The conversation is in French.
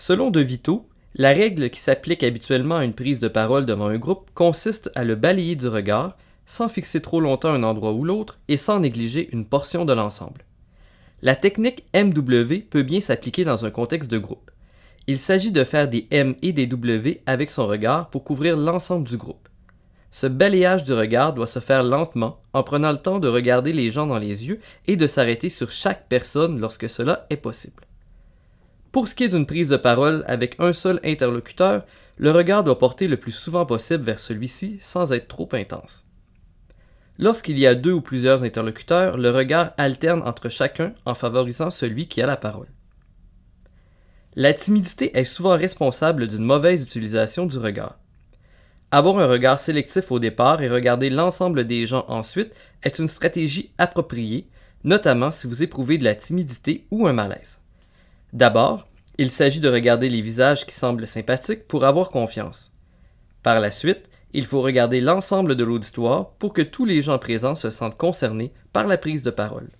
Selon De Vito, la règle qui s'applique habituellement à une prise de parole devant un groupe consiste à le balayer du regard, sans fixer trop longtemps un endroit ou l'autre et sans négliger une portion de l'ensemble. La technique MW peut bien s'appliquer dans un contexte de groupe. Il s'agit de faire des M et des W avec son regard pour couvrir l'ensemble du groupe. Ce balayage du regard doit se faire lentement en prenant le temps de regarder les gens dans les yeux et de s'arrêter sur chaque personne lorsque cela est possible. Pour ce qui est d'une prise de parole avec un seul interlocuteur, le regard doit porter le plus souvent possible vers celui-ci sans être trop intense. Lorsqu'il y a deux ou plusieurs interlocuteurs, le regard alterne entre chacun en favorisant celui qui a la parole. La timidité est souvent responsable d'une mauvaise utilisation du regard. Avoir un regard sélectif au départ et regarder l'ensemble des gens ensuite est une stratégie appropriée, notamment si vous éprouvez de la timidité ou un malaise. D'abord, il s'agit de regarder les visages qui semblent sympathiques pour avoir confiance. Par la suite, il faut regarder l'ensemble de l'auditoire pour que tous les gens présents se sentent concernés par la prise de parole.